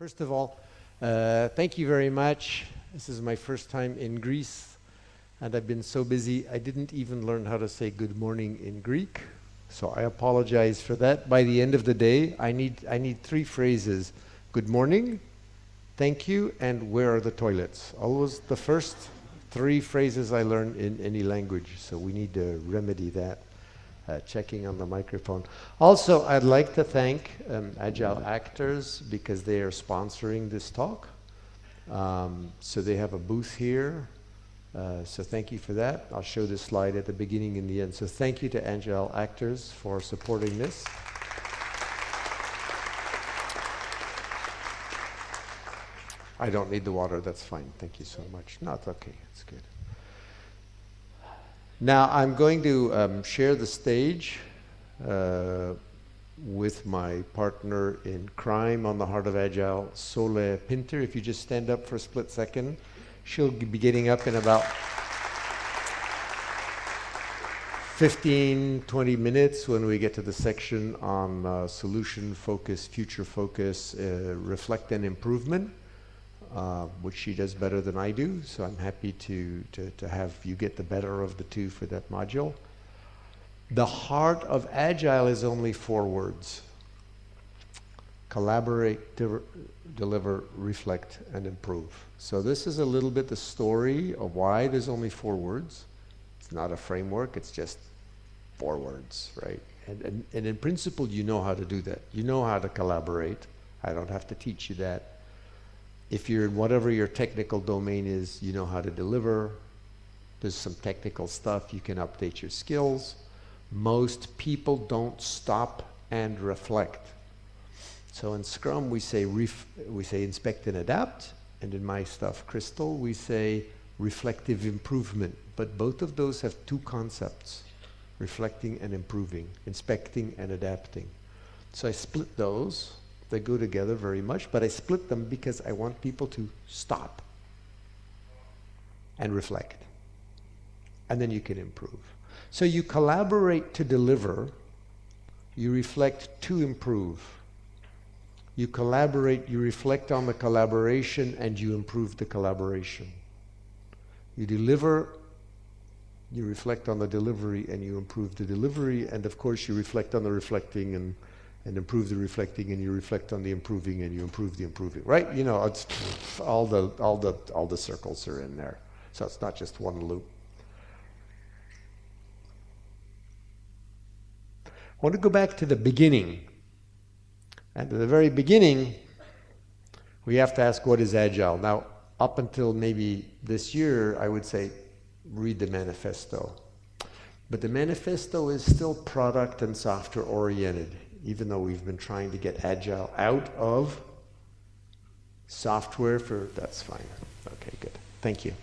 First of all, uh, thank you very much. This is my first time in Greece, and I've been so busy I didn't even learn how to say good morning in Greek. So I apologize for that. By the end of the day, I need, I need three phrases. Good morning, thank you, and where are the toilets? Always the first three phrases I learn in any language. So we need to remedy that. Uh, checking on the microphone. Also, I'd like to thank um, Agile Actors because they are sponsoring this talk. Um, so they have a booth here. Uh, so thank you for that. I'll show this slide at the beginning and the end. So thank you to Agile Actors for supporting this. I don't need the water, that's fine. Thank you so much. No, it's okay, it's good. Now I'm going to um, share the stage uh, with my partner in crime on the Heart of Agile, Sole Pinter. If you just stand up for a split second, she'll be getting up in about 15, 20 minutes when we get to the section on uh, solution focus, future focus, uh, reflect and improvement. Uh, which she does better than I do, so I'm happy to, to, to have you get the better of the two for that module. The heart of Agile is only four words. Collaborate, de deliver, reflect, and improve. So this is a little bit the story of why there's only four words. It's not a framework, it's just four words, right? And, and, and in principle, you know how to do that. You know how to collaborate. I don't have to teach you that if you're in whatever your technical domain is, you know how to deliver. There's some technical stuff, you can update your skills. Most people don't stop and reflect. So in Scrum, we say, we say inspect and adapt. And in my stuff, Crystal, we say reflective improvement. But both of those have two concepts, reflecting and improving, inspecting and adapting. So I split those they go together very much, but I split them because I want people to stop and reflect. And then you can improve. So you collaborate to deliver, you reflect to improve. You collaborate, you reflect on the collaboration, and you improve the collaboration. You deliver, you reflect on the delivery, and you improve the delivery, and of course you reflect on the reflecting and and improve the reflecting and you reflect on the improving and you improve the improving right? You know it's all the all the all the circles are in there. So it's not just one loop. I want to go back to the beginning. At the very beginning we have to ask what is agile? Now up until maybe this year I would say read the manifesto. But the manifesto is still product and software oriented even though we've been trying to get Agile out of software for, that's fine. Okay, good. Thank you.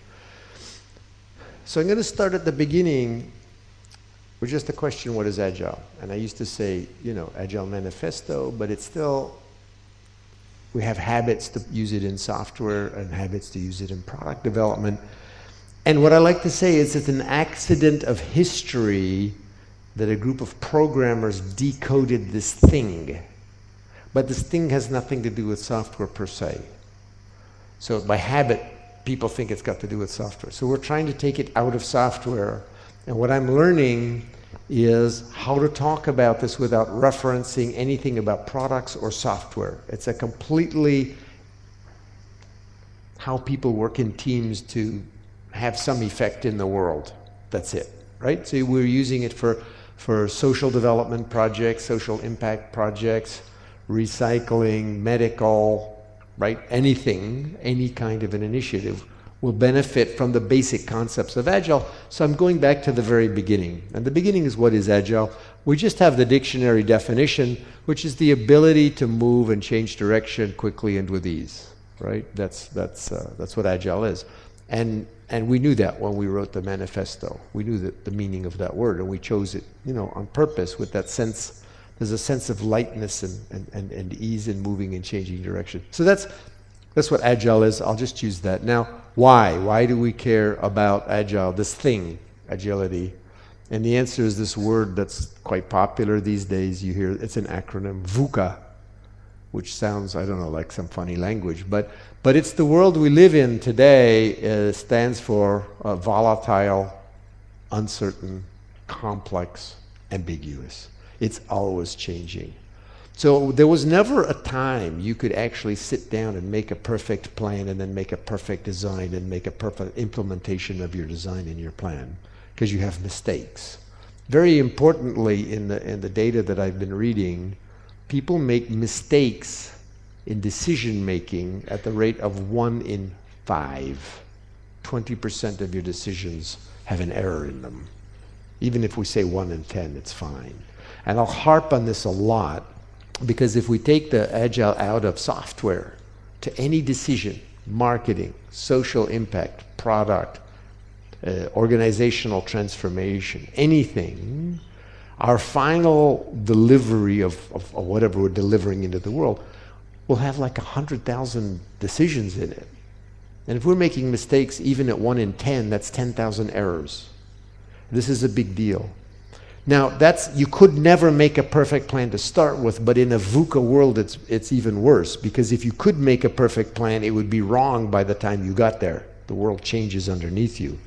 So I'm going to start at the beginning with just the question, what is Agile? And I used to say, you know, Agile Manifesto, but it's still, we have habits to use it in software and habits to use it in product development. And what I like to say is it's an accident of history that a group of programmers decoded this thing. But this thing has nothing to do with software per se. So by habit, people think it's got to do with software. So we're trying to take it out of software. And what I'm learning is how to talk about this without referencing anything about products or software. It's a completely how people work in teams to have some effect in the world. That's it, right? So we're using it for for social development projects, social impact projects, recycling, medical, right? Anything, any kind of an initiative will benefit from the basic concepts of Agile. So I'm going back to the very beginning. And the beginning is what is Agile? We just have the dictionary definition, which is the ability to move and change direction quickly and with ease, right? That's, that's, uh, that's what Agile is. And and we knew that when we wrote the manifesto. We knew that the meaning of that word, and we chose it, you know, on purpose with that sense. There's a sense of lightness and, and, and, and ease in moving and changing direction. So that's, that's what agile is. I'll just use that. Now, why? Why do we care about agile, this thing, agility? And the answer is this word that's quite popular these days. You hear it's an acronym, VUCA. which sounds, I don't know, like some funny language, but, but it's the world we live in today uh, stands for uh, volatile, uncertain, complex, ambiguous. It's always changing. So there was never a time you could actually sit down and make a perfect plan and then make a perfect design and make a perfect implementation of your design and your plan because you have mistakes. Very importantly in the, in the data that I've been reading, people make mistakes in decision making at the rate of one in five. 20% of your decisions have an error in them. Even if we say one in 10, it's fine. And I'll harp on this a lot because if we take the agile out of software to any decision, marketing, social impact, product, uh, organizational transformation, anything, our final delivery of, of, of, whatever we're delivering into the world will have like 100,000 decisions in it. And if we're making mistakes even at 1 in 10, that's 10,000 errors. This is a big deal. Now, that's you could never make a perfect plan to start with, but in a VUCA world, it's, it's even worse because if you could make a perfect plan, it would be wrong by the time you got there. The world changes underneath you.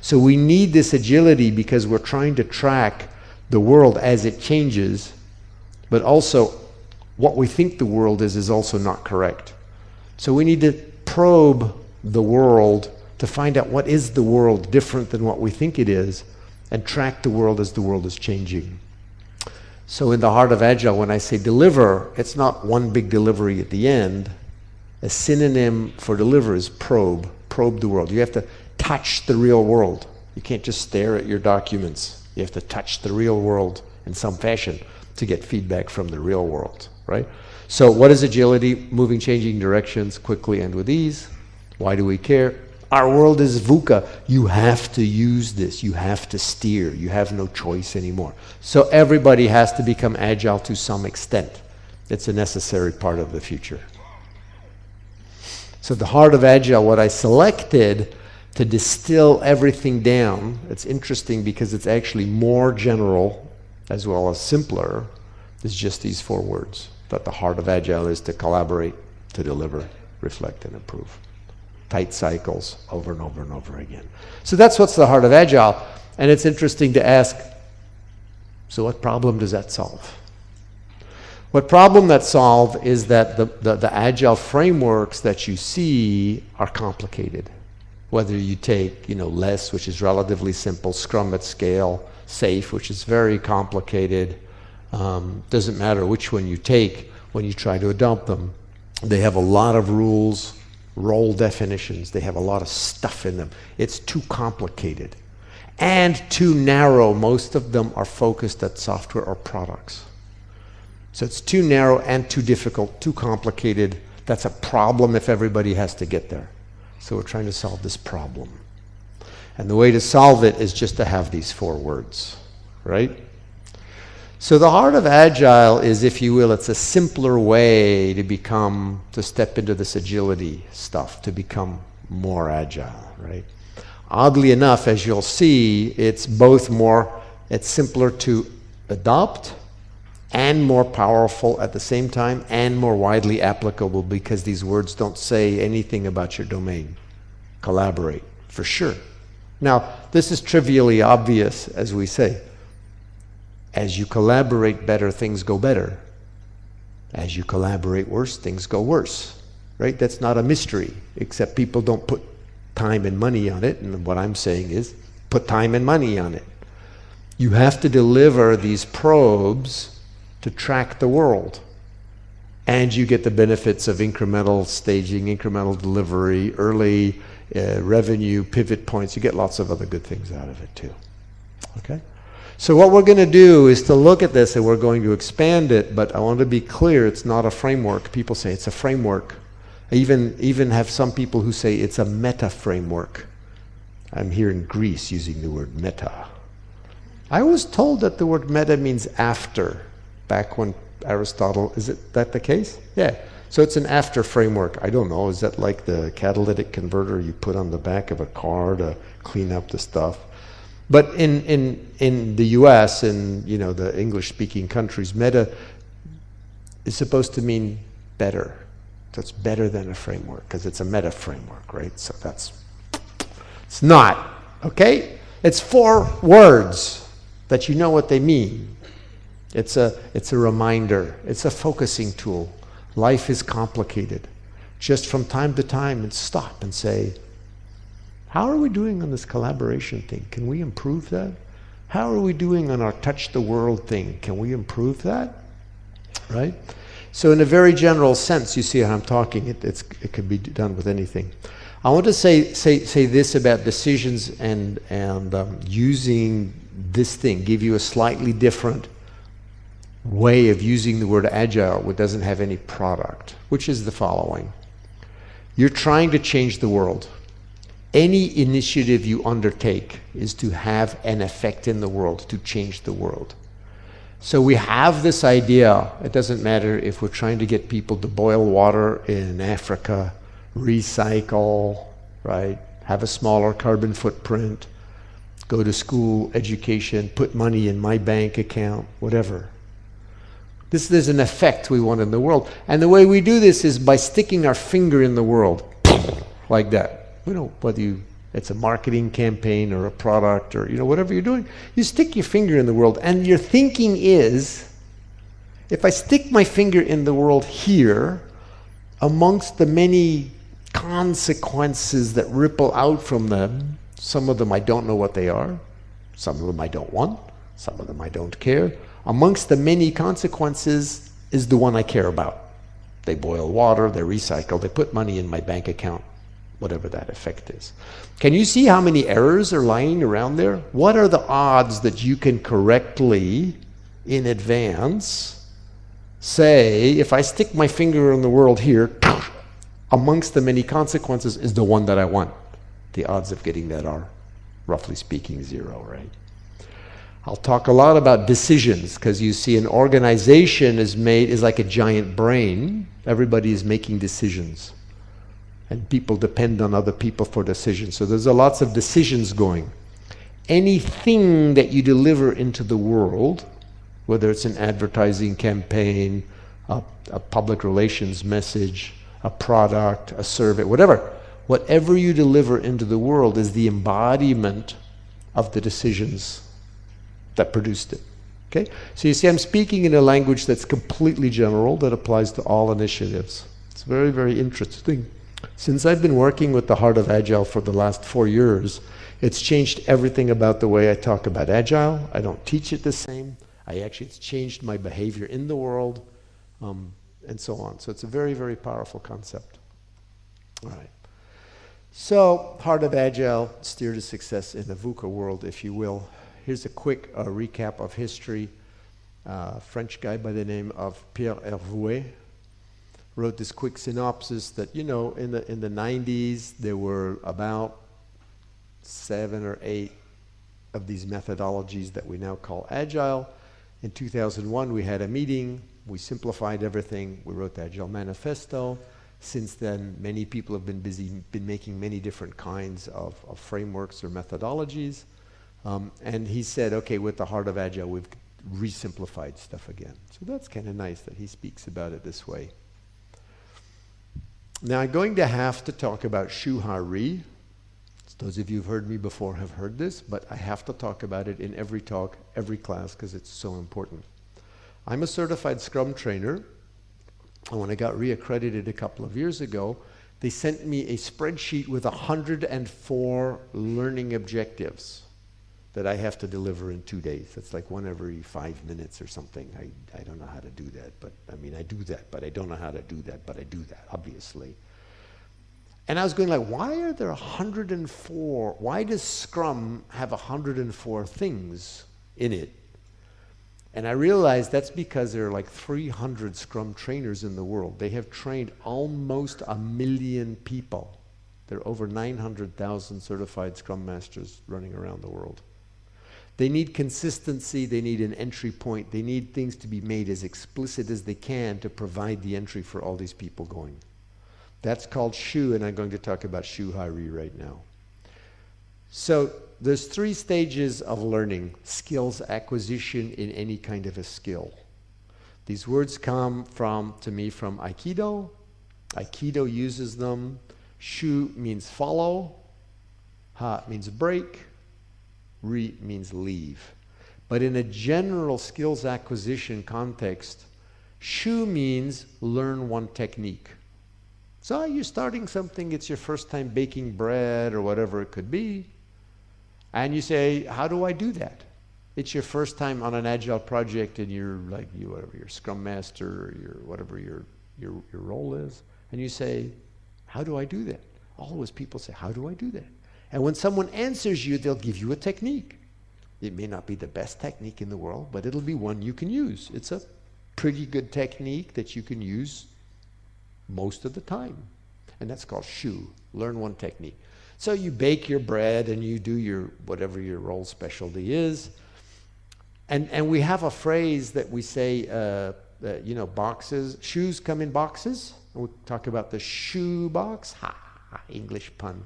So we need this agility because we're trying to track the world as it changes, but also what we think the world is is also not correct. So we need to probe the world to find out what is the world different than what we think it is and track the world as the world is changing. So in the heart of Agile, when I say deliver, it's not one big delivery at the end. A synonym for deliver is probe, probe the world. You have to touch the real world. You can't just stare at your documents. You have to touch the real world in some fashion to get feedback from the real world, right? So what is agility? Moving, changing directions quickly and with ease. Why do we care? Our world is VUCA. You have to use this. You have to steer. You have no choice anymore. So everybody has to become agile to some extent. It's a necessary part of the future. So the heart of agile, what I selected to distill everything down, it's interesting because it's actually more general as well as simpler, is just these four words. That the heart of agile is to collaborate, to deliver, reflect, and improve tight cycles over and over and over again. So that's what's the heart of Agile. And it's interesting to ask, so what problem does that solve? What problem that solve is that the, the, the Agile frameworks that you see are complicated. Whether you take, you know, LeSS, which is relatively simple, Scrum at scale, SAFe, which is very complicated, um, doesn't matter which one you take when you try to adopt them. They have a lot of rules, role definitions. They have a lot of stuff in them. It's too complicated and too narrow. Most of them are focused at software or products. So it's too narrow and too difficult, too complicated. That's a problem if everybody has to get there. So we're trying to solve this problem. And the way to solve it is just to have these four words, right? So the heart of Agile is, if you will, it's a simpler way to become, to step into this agility stuff, to become more agile, right? Oddly enough, as you'll see, it's both more, it's simpler to adopt and more powerful at the same time and more widely applicable because these words don't say anything about your domain. Collaborate, for sure. Now, this is trivially obvious, as we say. As you collaborate better, things go better. As you collaborate worse, things go worse. Right? That's not a mystery, except people don't put time and money on it. And what I'm saying is put time and money on it. You have to deliver these probes to track the world. And you get the benefits of incremental staging, incremental delivery, early uh, revenue, pivot points. You get lots of other good things out of it too. Okay? So what we're going to do is to look at this and we're going to expand it, but I want to be clear, it's not a framework. People say it's a framework. I even, even have some people who say it's a meta framework. I'm here in Greece using the word meta. I was told that the word meta means after, back when Aristotle, is it that the case? Yeah. So it's an after framework. I don't know, is that like the catalytic converter you put on the back of a car to clean up the stuff? But in, in, in the US and you know, the English speaking countries, meta is supposed to mean better. That's better than a framework because it's a meta framework, right? So that's, it's not, okay? It's four words that you know what they mean. It's a, it's a reminder, it's a focusing tool. Life is complicated. Just from time to time, and stop and say, how are we doing on this collaboration thing? Can we improve that? How are we doing on our touch the world thing? Can we improve that? Right? So in a very general sense, you see how I'm talking, it, it can be done with anything. I want to say, say, say this about decisions and, and um, using this thing, give you a slightly different way of using the word agile which doesn't have any product, which is the following. You're trying to change the world. Any initiative you undertake is to have an effect in the world, to change the world. So we have this idea, it doesn't matter if we're trying to get people to boil water in Africa, recycle, right? Have a smaller carbon footprint, go to school, education, put money in my bank account, whatever. This is an effect we want in the world. And the way we do this is by sticking our finger in the world, like that. You know, whether you it's a marketing campaign or a product or you know whatever you're doing you stick your finger in the world. And your thinking is if i stick my finger in the world here amongst the many consequences that ripple out from them some of them i don't know what they are some of them i don't want some of them i don't care amongst the many consequences is the one i care about. They boil water they recycle they put money in my bank account whatever that effect is. Can you see how many errors are lying around there? What are the odds that you can correctly, in advance, say, if I stick my finger in the world here, amongst the many consequences is the one that I want? The odds of getting that are, roughly speaking, zero, right? I'll talk a lot about decisions because you see an organization is made is like a giant brain. Everybody is making decisions and people depend on other people for decisions. So there's a lots of decisions going. Anything that you deliver into the world, whether it's an advertising campaign, a, a public relations message, a product, a survey, whatever, whatever you deliver into the world is the embodiment of the decisions that produced it. Okay? So you see, I'm speaking in a language that's completely general, that applies to all initiatives. It's very, very interesting. Since I've been working with the Heart of Agile for the last four years, it's changed everything about the way I talk about Agile. I don't teach it the same. I actually, it's changed my behavior in the world, um, and so on. So it's a very, very powerful concept. All right. So, Heart of Agile, steer to success in the VUCA world, if you will. Here's a quick uh, recap of history. Uh, French guy by the name of Pierre Hervouet, wrote this quick synopsis that, you know, in the, in the 90s, there were about seven or eight of these methodologies that we now call agile. In 2001, we had a meeting. We simplified everything. We wrote the Agile Manifesto. Since then, many people have been busy, been making many different kinds of, of frameworks or methodologies. Um, and he said, okay, with the heart of Agile, we've re-simplified stuff again. So that's kind of nice that he speaks about it this way. Now I'm going to have to talk about Shuhari. Those of you who've heard me before have heard this, but I have to talk about it in every talk, every class, because it's so important. I'm a certified Scrum trainer, and when I got reaccredited a couple of years ago, they sent me a spreadsheet with 104 learning objectives that I have to deliver in two days. That's like one every five minutes or something. I, I don't know how to do that, but I mean, I do that, but I don't know how to do that, but I do that, obviously. And I was going like, why are there 104? Why does Scrum have 104 things in it? And I realized that's because there are like 300 Scrum trainers in the world. They have trained almost a million people. There are over 900,000 certified Scrum Masters running around the world. They need consistency, they need an entry point, they need things to be made as explicit as they can to provide the entry for all these people going. That's called Shu, and I'm going to talk about Shu Hari right now. So there's three stages of learning, skills acquisition in any kind of a skill. These words come from, to me, from Aikido. Aikido uses them. Shu means follow. Ha means break. Ri means leave. But in a general skills acquisition context, Shu means learn one technique. So you're starting something, it's your first time baking bread or whatever it could be. And you say, how do I do that? It's your first time on an agile project and you're like, you whatever, your scrum master or your whatever your, your, your role is. And you say, how do I do that? Always people say, how do I do that? And when someone answers you, they'll give you a technique. It may not be the best technique in the world, but it'll be one you can use. It's a pretty good technique that you can use most of the time. And that's called shu, learn one technique. So you bake your bread and you do your whatever your role specialty is. And, and we have a phrase that we say, uh, uh, you know, boxes, shoes come in boxes. We talk about the shoe box. Ha, English pun.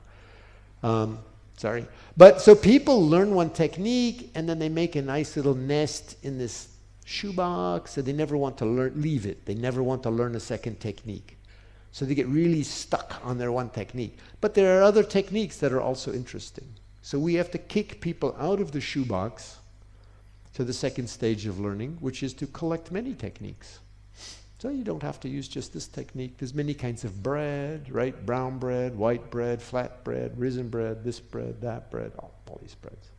Um, sorry. But so people learn one technique and then they make a nice little nest in this shoebox and they never want to learn, leave it. They never want to learn a second technique. So they get really stuck on their one technique. But there are other techniques that are also interesting. So we have to kick people out of the shoebox to the second stage of learning, which is to collect many techniques. So you don't have to use just this technique. There's many kinds of bread, right? Brown bread, white bread, flat bread, risen bread, this bread, that bread, all, all these breads.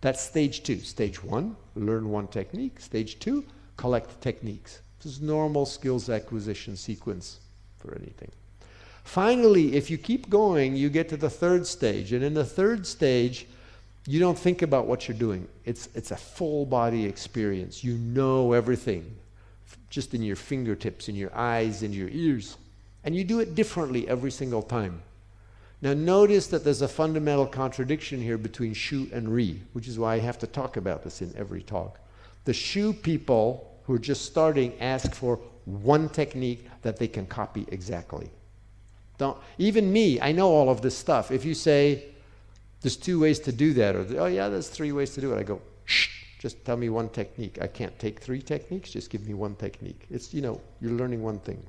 That's stage two. Stage one, learn one technique. Stage two, collect techniques. This is normal skills acquisition sequence for anything. Finally, if you keep going, you get to the third stage. And in the third stage, you don't think about what you're doing. It's, it's a full body experience. You know everything just in your fingertips, in your eyes, in your ears. And you do it differently every single time. Now notice that there's a fundamental contradiction here between Shu and Ri, which is why I have to talk about this in every talk. The Shu people who are just starting ask for one technique that they can copy exactly. Don't, even me, I know all of this stuff. If you say, there's two ways to do that, or, oh yeah, there's three ways to do it, I go, shh, just tell me one technique. I can't take three techniques, just give me one technique. It's, you know, you're learning one thing.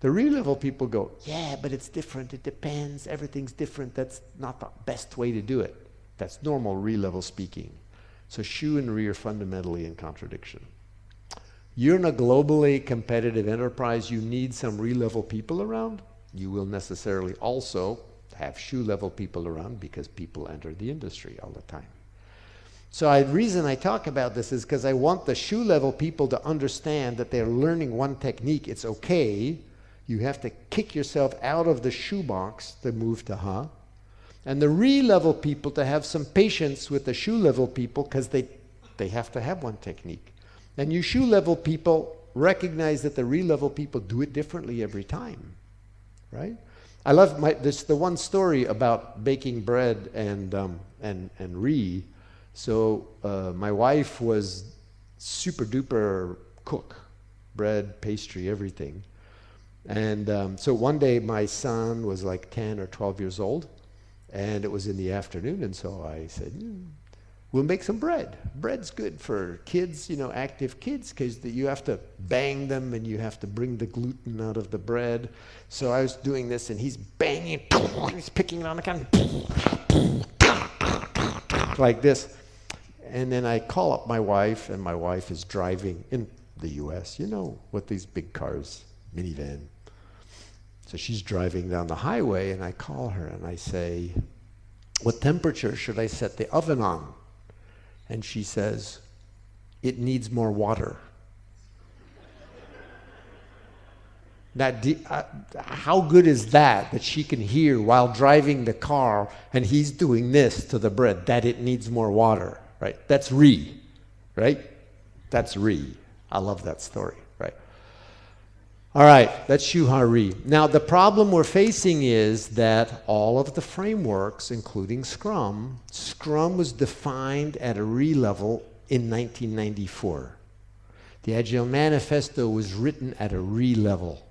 The Ri level people go, yeah, but it's different, it depends, everything's different, that's not the best way to do it. That's normal Ri level speaking. So Shu and Ri are fundamentally in contradiction. You're in a globally competitive enterprise, you need some Ri-level people around. You will necessarily also have Shu-level people around because people enter the industry all the time. So the reason I talk about this is because I want the Shu level people to understand that they're learning one technique. It's okay. You have to kick yourself out of the shoebox to move to Ha. And the Ri-level people to have some patience with the Shu level people because they, they have to have one technique. And you Shu level people recognize that the Ri-level people do it differently every time, right? I love my, this, the one story about baking bread and, um, and, and Ri. So uh, my wife was super duper cook, bread, pastry, everything. And um, so one day my son was like 10 or 12 years old, and it was in the afternoon, and so I said, mm, We'll make some bread. Bread's good for kids, you know, active kids, because you have to bang them and you have to bring the gluten out of the bread. So I was doing this, and he's banging, he's picking it on the can, like this. And then I call up my wife, and my wife is driving in the U.S., you know, with these big cars, minivan. So she's driving down the highway, and I call her, and I say, what temperature should I set the oven on? and she says, It needs more water. That uh, how good is that that she can hear while driving the car and he's doing this to the bread that it needs more water, right? That's Ri, right? That's Ri. I love that story, right? All right, that's Shu Ha Ri. Now the problem we're facing is that all of the frameworks, including Scrum, Scrum was defined at a Ri level in 1994. The Agile Manifesto was written at a Ri level.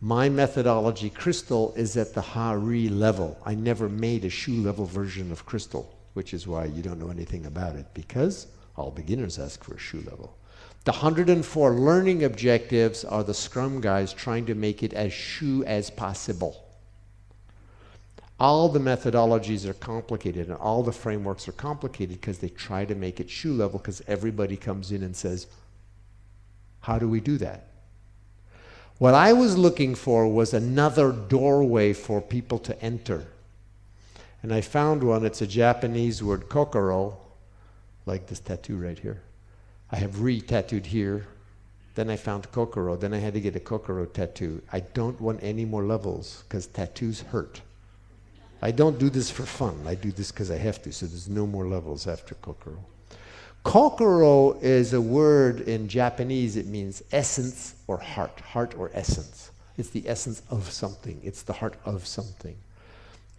My methodology, Crystal, is at the Ha Ri level. I never made a Shu level version of Crystal, which is why you don't know anything about it, because all beginners ask for a Shu level. The 104 learning objectives are the Scrum guys trying to make it as Shu as possible. All the methodologies are complicated and all the frameworks are complicated because they try to make it Shu level because everybody comes in and says, How do we do that? What I was looking for was another doorway for people to enter. And I found one, it's a Japanese word, kokoro, like this tattoo right here. I have Ri-tattooed here. Then I found kokoro. Then I had to get a kokoro tattoo. I don't want any more levels because tattoos hurt. I don't do this for fun. I do this because I have to, so there's no more levels after kokoro. Kokoro is a word in Japanese. It means essence or heart, heart or essence. It's the essence of something. It's the heart of something.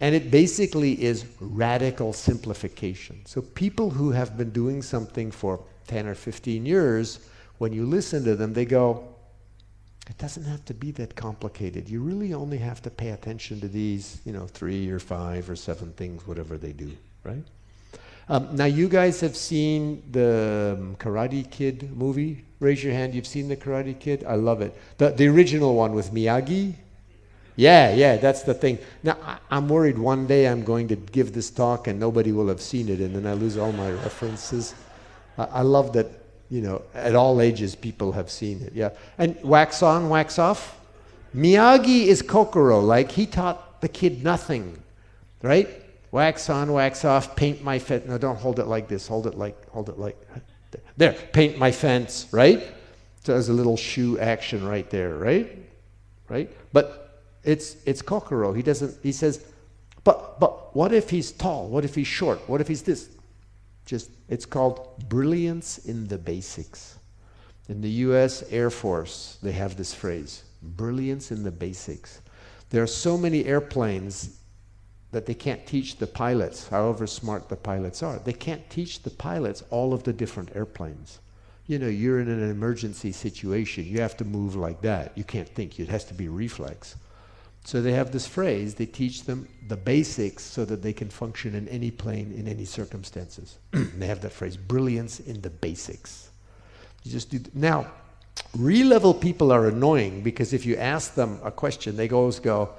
And it basically is radical simplification. So people who have been doing something for 10 or 15 years, when you listen to them, they go, it doesn't have to be that complicated. You really only have to pay attention to these, you know, three or five or seven things, whatever they do, right? Um, now, you guys have seen the um, Karate Kid movie. Raise your hand. You've seen the Karate Kid? I love it. The, the original one with Miyagi. Yeah, yeah, that's the thing. Now, I, am worried one day I'm going to give this talk and nobody will have seen it, and then I lose all my references. I, I love that you know, at all ages, people have seen it. Yeah. And wax on, wax off. Miyagi is Kokoro. Like he taught the kid nothing, right? Wax on, wax off, paint my fence. No, don't hold it like this. Hold it like, hold it like, there, paint my fence, right? So there's a little Shu action right there, right? Right? But it's, it's Kokoro. He doesn't, he says, but, but what if he's tall? What if he's short? What if he's this? Just, it's called brilliance in the basics. In the US Air Force, they have this phrase, brilliance in the basics. There are so many airplanes that they can't teach the pilots, however smart the pilots are. They can't teach the pilots all of the different airplanes. You know, you're in an emergency situation. You have to move like that. You can't think. It has to be reflex. So they have this phrase, they teach them the basics so that they can function in any plane in any circumstances. they have that phrase, brilliance in the basics. You just do now, Ri-level people are annoying because if you ask them a question, they always go,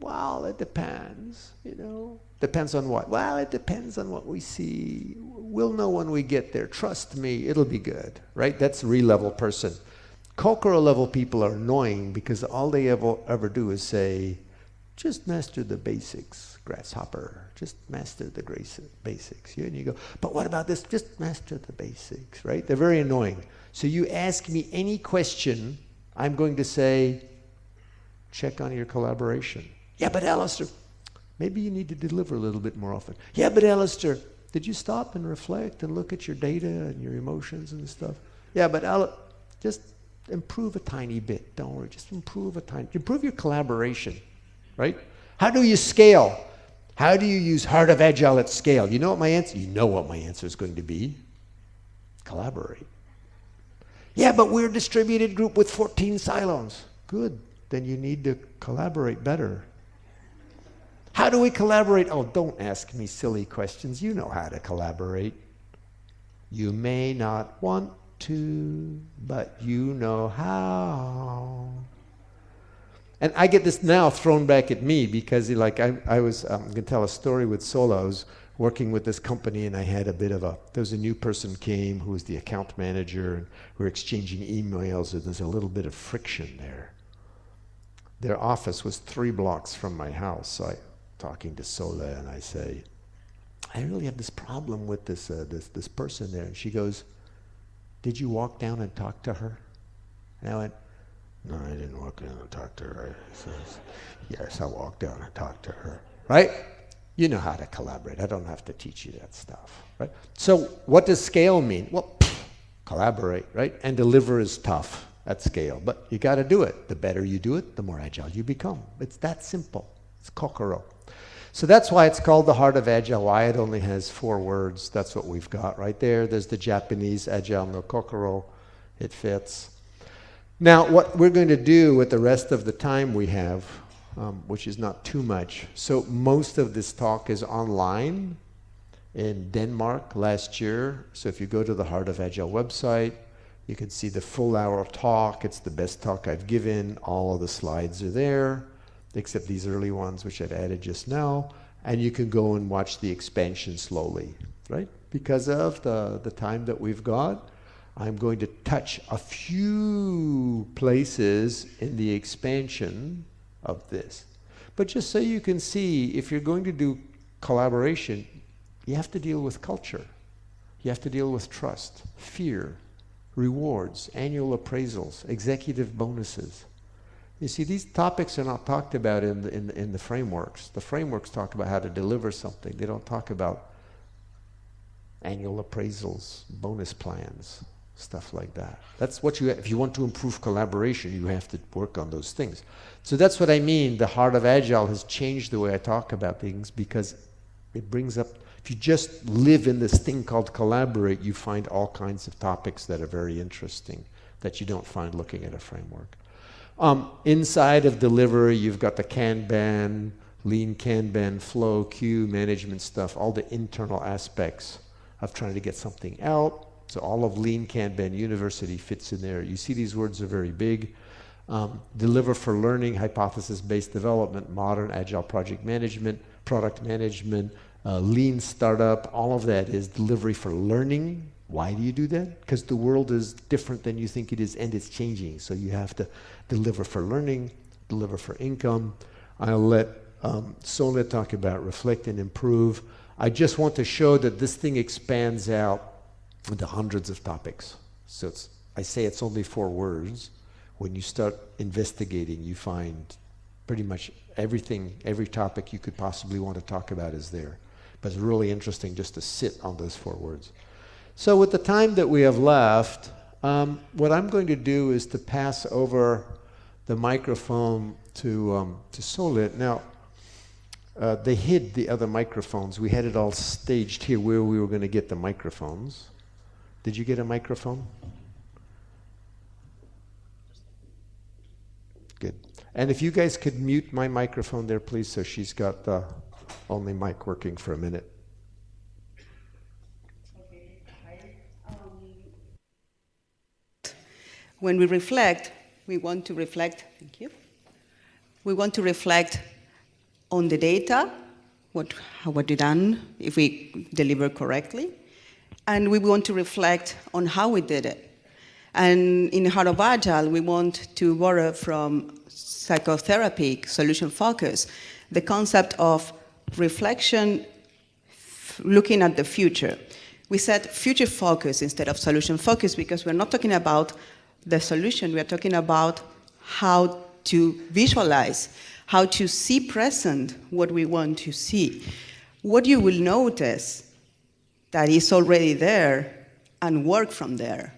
well, it depends, you know. Depends on what? Well, it depends on what we see. We'll know when we get there. Trust me, it'll be good, right? That's Ri-level person. Kokoro level people are annoying because all they ever, ever do is say, just master the basics, grasshopper. Just master the basics. You, And you go, but what about this? Just master the basics, right? They're very annoying. So you ask me any question, I'm going to say, check on your collaboration. Yeah, but Alistair, maybe you need to deliver a little bit more often. Yeah, but Alistair, did you stop and reflect and look at your data and your emotions and stuff? Yeah, but Al, just improve a tiny bit. Don't worry, just improve a tiny, improve your collaboration, right? How do you scale? How do you use Heart of Agile at scale? You know what my answer, you know what my answer is going to be. Collaborate. Yeah, but we're a distributed group with 14 silos. Good, then you need to collaborate better. How do we collaborate? Oh, don't ask me silly questions. You know how to collaborate. You may not want to, but you know how. And I get this now thrown back at me because, like, I, I was um, going to tell a story with was working with this company, and I had a bit of a. There was a new person came who was the account manager, and we were exchanging emails, and there's a little bit of friction there. Their office was three blocks from my house, so I talking to Sola, and I say, I really have this problem with this uh, this this person there, and she goes, did you walk down and talk to her? And I went, No, I didn't walk down and talk to her. I Says, yes, I walked down and talked to her. Right? You know how to collaborate. I don't have to teach you that stuff. Right? So, what does scale mean? Well, collaborate, right? And deliver is tough at scale, but you got to do it. The better you do it, the more agile you become. It's that simple. It's kokoro. So that's why it's called the heart of Agile, why it only has four words. That's what we've got right there. There's the Japanese Agile no Kokoro. It fits. Now, what we're going to do with the rest of the time we have, um, which is not too much. So most of this talk is online in Denmark last year. So if you go to the Heart of Agile website, You can see the full hour talk. It's the best talk I've given. All of the slides are there, except these early ones, which I've added just now. And you can go and watch the expansion slowly, right? Because of the, the time that we've got, I'm going to touch a few places in the expansion of this. But just so you can see, if you're going to do collaboration, you have to deal with culture. You have to deal with trust, fear, rewards, annual appraisals, executive bonuses. You see, these topics are not talked about in the, in, in the frameworks. The frameworks talk about how to deliver something. They don't talk about annual appraisals, bonus plans, stuff like that. That's what you, if you want to improve collaboration, you have to work on those things. So that's what I mean. The heart of Agile has changed the way I talk about things because it brings up if you just live in this thing called collaborate, you find all kinds of topics that are very interesting that you don't find looking at a framework. Um, inside of delivery, you've got the Kanban, lean Kanban, flow, queue, management stuff, all the internal aspects of trying to get something out. So all of lean Kanban university fits in there. You see these words are very big. Um, deliver for learning, hypothesis-based development, modern agile project management, product management, uh, lean startup, all of that is delivery for learning. Why do you do that? Because the world is different than you think it is and it's changing. So you have to deliver for learning, deliver for income. I'll let um, talk about reflect and improve. I just want to show that this thing expands out into hundreds of topics. So I say it's only four words. When you start investigating, you find pretty much everything, every topic you could possibly want to talk about is there. But it's really interesting just to sit on those four words. So with the time that we have left, um, what I'm going to do is to pass over the microphone to, um, to Solit. Now, uh, they hid the other microphones. We had it all staged here where we were going to get the microphones. Did you get a microphone? Good. And if you guys could mute my microphone there, please, so she's got the only mic working for a minute. When we reflect, we want to reflect, thank you. We want to reflect on the data, what, how what we done, if we deliver correctly, and we want to reflect on how we did it. And in the Heart of Agile, we want to borrow from psychotherapy, solution focus, the concept of reflection looking at the future. We said future focus instead of solution focus because we're not talking about the solution, we're talking about how to visualize, how to see present what we want to see. What you will notice that is already there and work from there.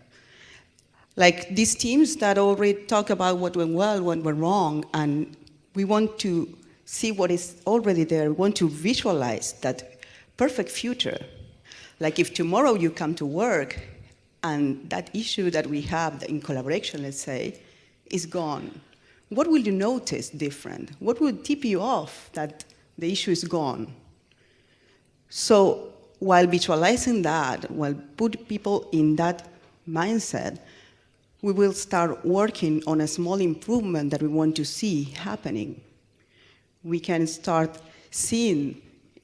Like these teams that already talk about what went well, what went wrong, and we want to see what is already there, we want to visualize that perfect future. Like if tomorrow you come to work and that issue that we have in collaboration, let's say, is gone, what will you notice different? What will tip you off that the issue is gone? So while visualizing that, while put people in that mindset, we will start working on a small improvement that we want to see happening we can start seeing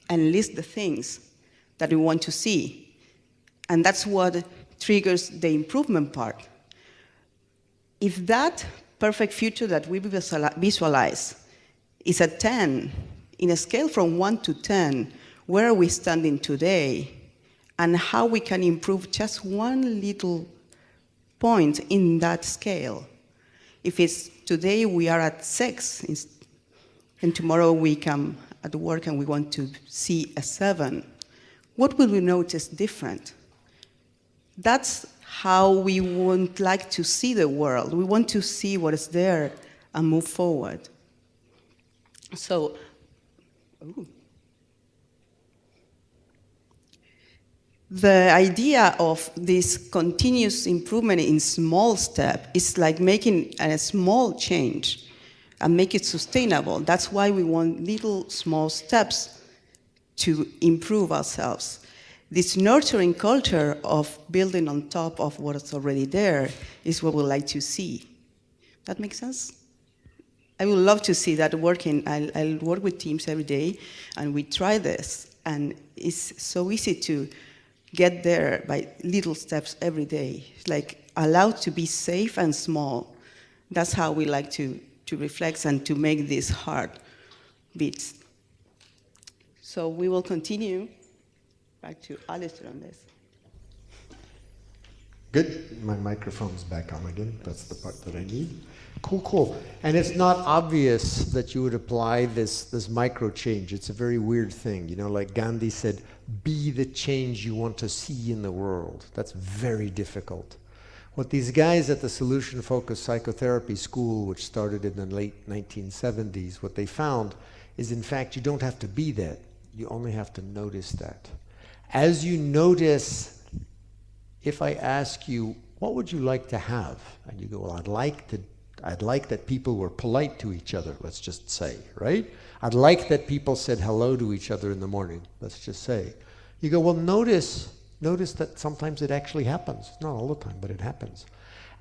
and list the things that we want to see. And that's what triggers the improvement part. If that perfect future that we visualize is a 10, in a scale from 1 to 10, where are we standing today? And how we can improve just one little point in that scale. If it's today we are at 6 and tomorrow we come at work and we want to see a seven, what will we notice different? That's how we would like to see the world. We want to see what is there and move forward. So, ooh. the idea of this continuous improvement in small step is like making a small change and make it sustainable. That's why we want little small steps to improve ourselves. This nurturing culture of building on top of what's already there is what we like to see. That makes sense? I would love to see that working. I'll, I'll, work with teams every day, and we try this, and it's so easy to get there by little steps every day. Like allowed to be safe and small. That's how we like to, to reflect and to make these hard beats. So we will continue back to Alistair on this. Good. My microphone's back on again. That's the part that I need. Cool, cool. And it's not obvious that you would apply this, this micro change. It's a very weird thing. You know, like Gandhi said, be the change you want to see in the world. That's very difficult. What these guys at the Solution Focused Psychotherapy School, which started in the late 1970s, what they found is in fact you don't have to be that. You only have to notice that. As you notice, if I ask you, what would you like to have? And you go, well, I'd like to I'd like that people were polite to each other, let's just say, right? I'd like that people said hello to each other in the morning, let's just say. You go, well, notice, notice that sometimes it actually happens. Not all the time, but it happens.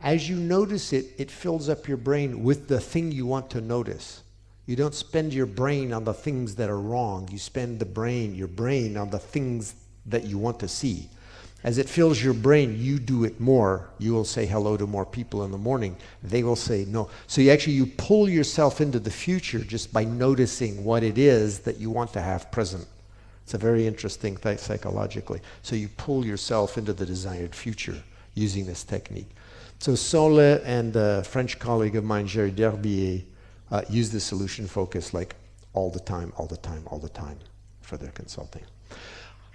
As you notice it, it fills up your brain with the thing you want to notice. You don't spend your brain on the things that are wrong. You spend the brain, your brain on the things that you want to see. As it fills your brain, you do it more. You will say hello to more people in the morning. They will say no. So you actually you pull yourself into the future just by noticing what it is that you want to have present. It's a very interesting thing psychologically. So you pull yourself into the desired future using this technique. So Sole and a French colleague of mine, Géry Derbier, uh, use the solution focus like all the time, all the time, all the time for their consulting.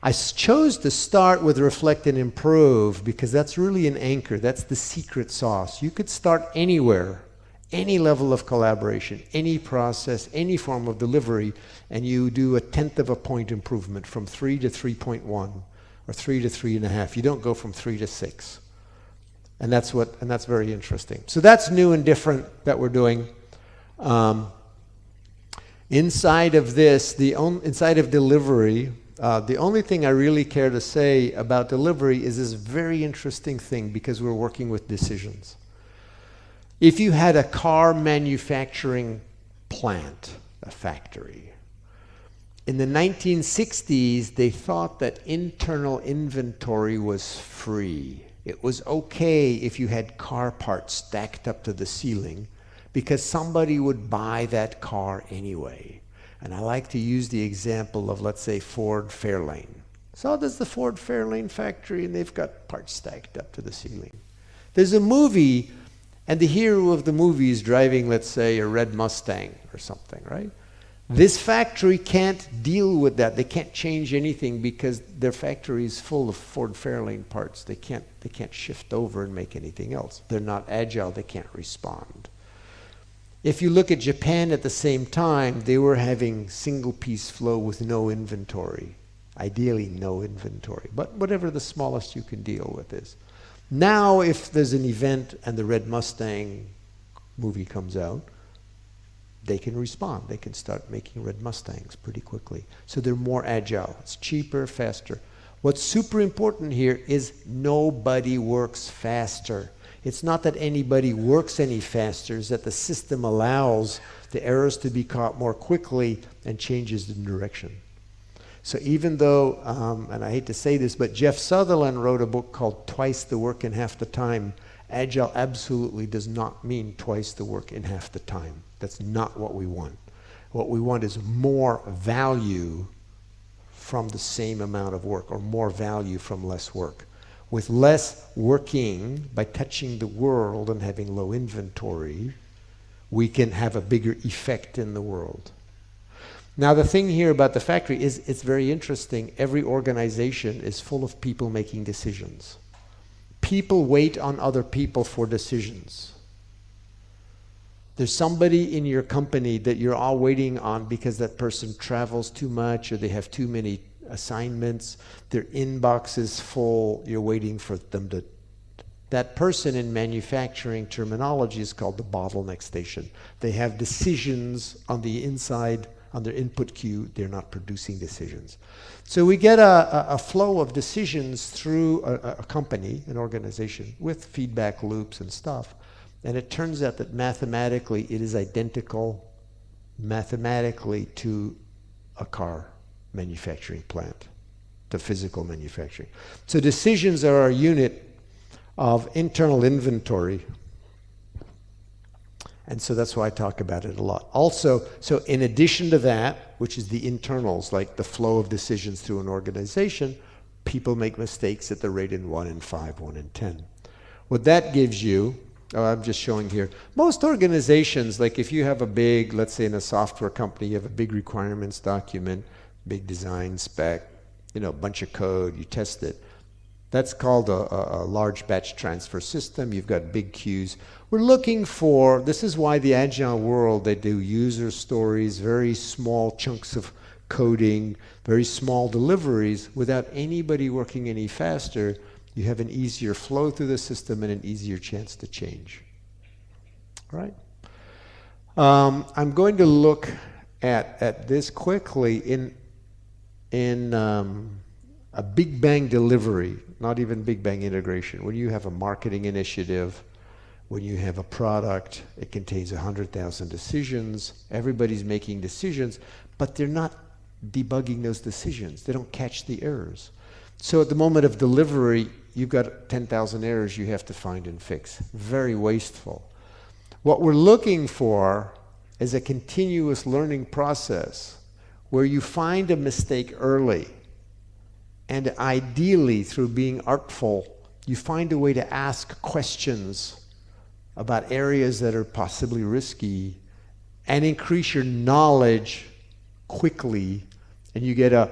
I chose to start with reflect and improve because that's really an anchor. That's the secret sauce. You could start anywhere, any level of collaboration, any process, any form of delivery, and you do a tenth of a point improvement from 3 to 3.1 or 3 to 3.5. You don't go from 3 to 6. And that's, what, and that's very interesting. So that's new and different that we're doing. Um, inside of this, the on, inside of delivery, uh, the only thing I really care to say about delivery is this very interesting thing because we're working with decisions. If you had a car manufacturing plant, a factory, in the 1960s, they thought that internal inventory was free. It was okay if you had car parts stacked up to the ceiling because somebody would buy that car anyway. And I like to use the example of, let's say, Ford Fairlane. So there's the Ford Fairlane factory, and they've got parts stacked up to the ceiling. There's a movie, and the hero of the movie is driving, let's say, a red Mustang or something, right? This factory can't deal with that. They can't change anything because their factory is full of Ford Fairlane parts. They can't, they can't shift over and make anything else. They're not agile. They can't respond. If you look at Japan at the same time, they were having single piece flow with no inventory. Ideally, no inventory, but whatever the smallest you can deal with is. Now, if there's an event and the Red Mustang movie comes out, they can respond. They can start making Red Mustangs pretty quickly. So they're more agile. It's cheaper, faster. What's super important here is nobody works faster. It's not that anybody works any faster, it's that the system allows the errors to be caught more quickly and changes the direction. So even though, um, and I hate to say this, but Jeff Sutherland wrote a book called Twice the Work in Half the Time. Agile absolutely does not mean twice the work in half the time. That's not what we want. What we want is more value from the same amount of work or more value from less work with less working by touching the world and having low inventory, we can have a bigger effect in the world. Now the thing here about the factory is it's very interesting. Every organization is full of people making decisions. People wait on other people for decisions. There's somebody in your company that you're all waiting on because that person travels too much or they have too many assignments, their inbox is full, you're waiting for them to. That person in manufacturing terminology is called the bottleneck station. They have decisions on the inside on their input queue, they're not producing decisions. So we get a, a, flow of decisions through a, a company, an organization, with feedback loops and stuff. And it turns out that mathematically it is identical mathematically to a car manufacturing plant, to physical manufacturing. So decisions are our unit of internal inventory. And so that's why I talk about it a lot. Also, so in addition to that, which is the internals, like the flow of decisions through an organization, people make mistakes at the rate in 1 in 5, 1 in 10. What that gives you, oh, I'm just showing here, most organizations, like if you have a big, let's say in a software company, you have a big requirements document, big design spec, you know, bunch of code, you test it. That's called a, a, a, large batch transfer system. You've got big queues. We're looking for, this is why the agile world, they do user stories, very small chunks of coding, very small deliveries without anybody working any faster. You have an easier flow through the system and an easier chance to change. All right? Um, I'm going to look at, at this quickly in, in um, a big bang delivery not even big bang integration. When you have a marketing initiative, when you have a product, it contains 100,000 decisions. Everybody's making decisions, but they're not debugging those decisions. They don't catch the errors. So at the moment of delivery, you've got 10,000 errors you have to find and fix. Very wasteful. What we're looking for is a continuous learning process where you find a mistake early and ideally, through being artful, you find a way to ask questions about areas that are possibly risky and increase your knowledge quickly and you get a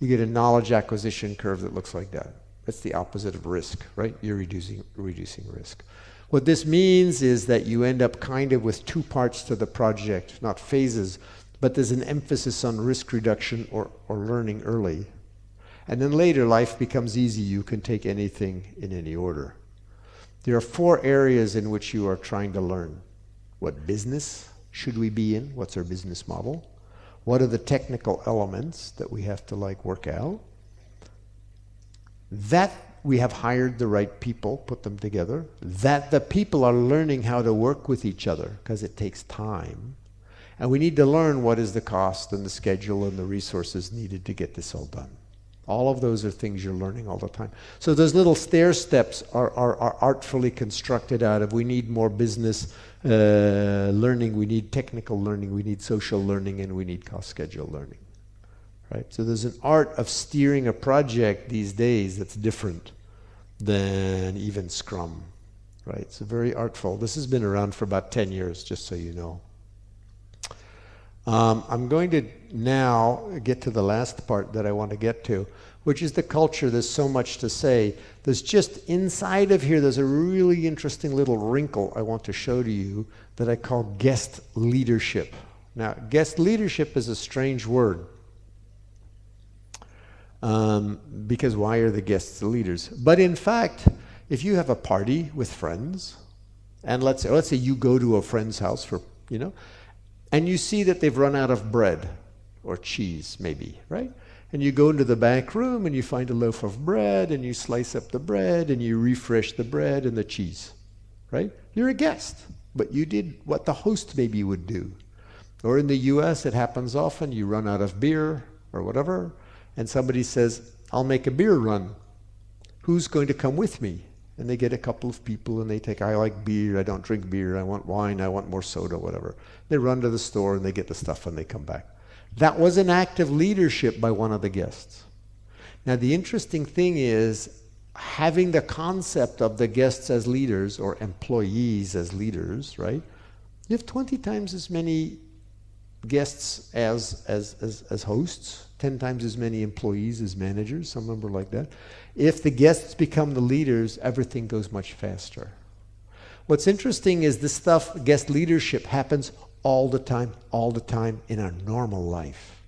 you get a knowledge acquisition curve that looks like that. That's the opposite of risk, right? You're reducing reducing risk. What this means is that you end up kind of with two parts to the project, not phases, but there's an emphasis on risk reduction or, or learning early. And then later, life becomes easy. You can take anything in any order. There are four areas in which you are trying to learn. What business should we be in? What's our business model? What are the technical elements that we have to like work out? That we have hired the right people, put them together. That the people are learning how to work with each other because it takes time. And we need to learn what is the cost and the schedule and the resources needed to get this all done. All of those are things you're learning all the time. So those little stair steps are, are, are artfully constructed out of we need more business uh, learning, we need technical learning, we need social learning, and we need cost schedule learning. Right? So there's an art of steering a project these days that's different than even Scrum. Right? It's very artful. This has been around for about 10 years, just so you know. Um, I'm going to now get to the last part that I want to get to, which is the culture. There's so much to say. There's just inside of here, there's a really interesting little wrinkle I want to show to you that I call guest leadership. Now, guest leadership is a strange word. Um, because why are the guests the leaders? But in fact, if you have a party with friends, and let's say, let's say you go to a friend's house for, you know, and you see that they've run out of bread or cheese, maybe, right? And you go into the back room and you find a loaf of bread and you slice up the bread and you refresh the bread and the cheese, right? You're a guest, but you did what the host maybe would do. Or in the US, it happens often, you run out of beer or whatever, and somebody says, I'll make a beer run. Who's going to come with me? And they get a couple of people and they take, I like beer, I don't drink beer, I want wine, I want more soda, whatever. They run to the store and they get the stuff and they come back. That was an act of leadership by one of the guests. Now, the interesting thing is having the concept of the guests as leaders or employees as leaders, right? You have 20 times as many guests as, as, as, as hosts, 10 times as many employees as managers, some number like that. If the guests become the leaders, everything goes much faster. What's interesting is this stuff, guest leadership, happens all the time, all the time in our normal life.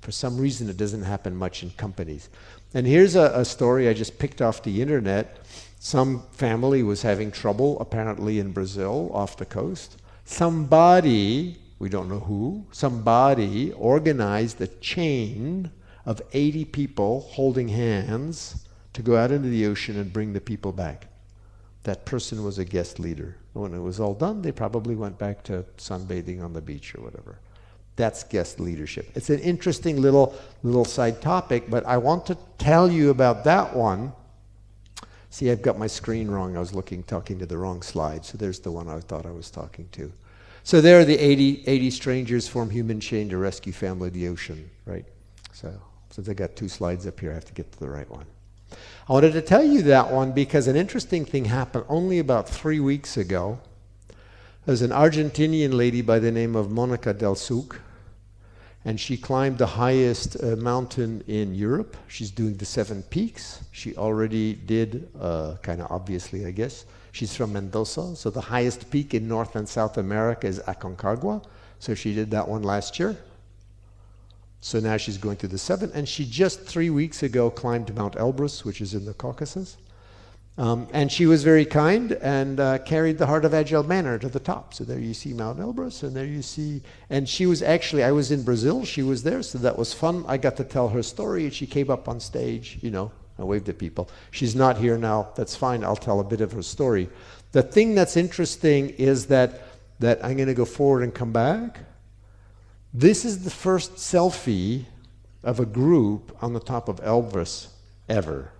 For some reason, it doesn't happen much in companies. And here's a, a story I just picked off the internet. Some family was having trouble, apparently in Brazil, off the coast. Somebody we don't know who, somebody organized a chain of 80 people holding hands to go out into the ocean and bring the people back. That person was a guest leader. When it was all done, they probably went back to sunbathing on the beach or whatever. That's guest leadership. It's an interesting little little side topic, but I want to tell you about that one. See, I've got my screen wrong. I was looking, talking to the wrong slide. So there's the one I thought I was talking to. So there are the 80, 80 strangers form human chain to rescue family the ocean, right? So since I got two slides up here, I have to get to the right one. I wanted to tell you that one because an interesting thing happened only about three weeks ago. There's an Argentinian lady by the name of Monica Del Suc, and she climbed the highest uh, mountain in Europe. She's doing the Seven Peaks. She already did, uh, kind of obviously, I guess. She's from Mendoza, so the highest peak in North and South America is Aconcagua. So she did that one last year. So now she's going through the seven, and she just three weeks ago climbed Mount Elbrus, which is in the Caucasus. Um, and she was very kind and uh, carried the Heart of Agile banner to the top. So there you see Mount Elbrus, and there you see. And she was actually, I was in Brazil, she was there, so that was fun. I got to tell her story, and she came up on stage, you know, I waved at people. She's not here now, that's fine, I'll tell a bit of her story. The thing that's interesting is that, that I'm going to go forward and come back. This is the first selfie of a group on the top of Elbrus ever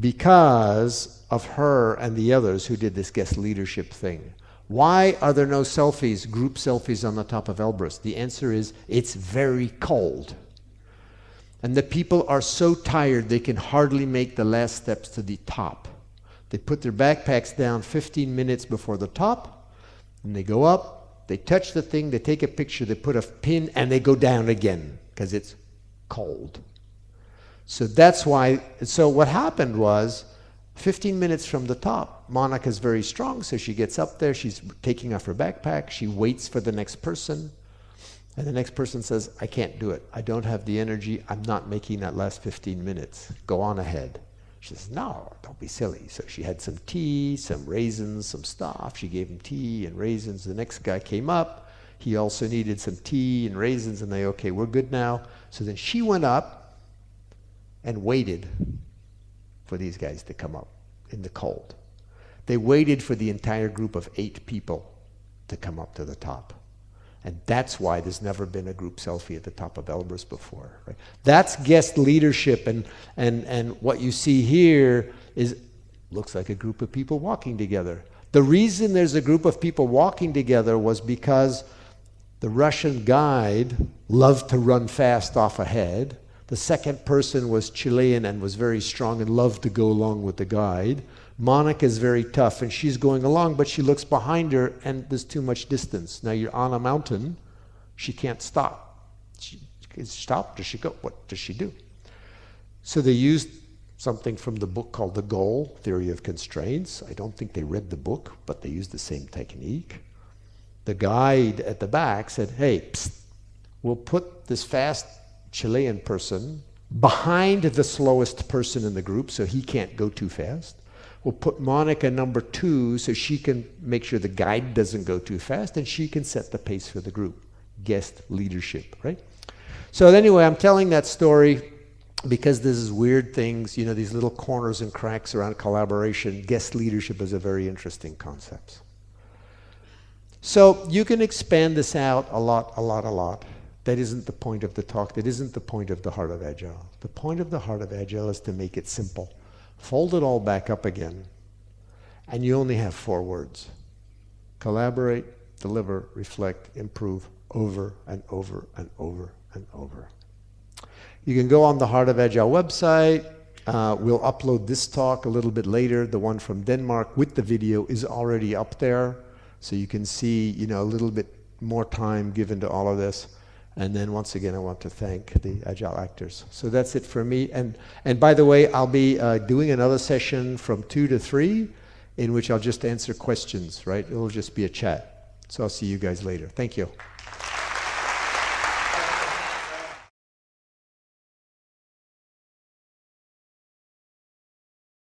because of her and the others who did this guest leadership thing. Why are there no selfies, group selfies on the top of Elbrus? The answer is it's very cold. And the people are so tired they can hardly make the last steps to the top. They put their backpacks down 15 minutes before the top, and they go up, they touch the thing, they take a picture, they put a pin, and they go down again because it's cold. So that's why, so what happened was 15 minutes from the top, Monica's very strong, so she gets up there, she's taking off her backpack, she waits for the next person, and the next person says, I can't do it. I don't have the energy. I'm not making that last 15 minutes. Go on ahead. She says, No, don't be silly. So she had some tea, some raisins, some stuff. She gave him tea and raisins. The next guy came up. He also needed some tea and raisins, and they, okay, we're good now. So then she went up and waited for these guys to come up in the cold. They waited for the entire group of eight people to come up to the top. And that's why there's never been a group selfie at the top of Elbrus before. Right? That's guest leadership, and, and, and what you see here is looks like a group of people walking together. The reason there's a group of people walking together was because the Russian guide loved to run fast off ahead, the second person was Chilean and was very strong and loved to go along with the guide. Monica is very tough and she's going along, but she looks behind her and there's too much distance. Now you're on a mountain, she can't stop. She, stop, does she go? What does she do? So they used something from the book called The Goal Theory of Constraints. I don't think they read the book, but they used the same technique. The guide at the back said, hey, psst, we'll put this fast Chilean person behind the slowest person in the group so he can't go too fast. We'll put Monica number two so she can make sure the guide doesn't go too fast and she can set the pace for the group. Guest leadership, right? So anyway, I'm telling that story because this is weird things, you know, these little corners and cracks around collaboration. Guest leadership is a very interesting concept. So you can expand this out a lot, a lot, a lot. That isn't the point of the talk. That isn't the point of the heart of Agile. The point of the heart of Agile is to make it simple. Fold it all back up again, and you only have four words. Collaborate, deliver, reflect, improve, over and over and over and over. You can go on the Heart of Agile website. Uh, we'll upload this talk a little bit later. The one from Denmark with the video is already up there. So you can see, you know, a little bit more time given to all of this. And then once again, I want to thank the Agile actors. So that's it for me. And, and by the way, I'll be uh, doing another session from 2 to 3 in which I'll just answer questions, right? It'll just be a chat. So I'll see you guys later. Thank you.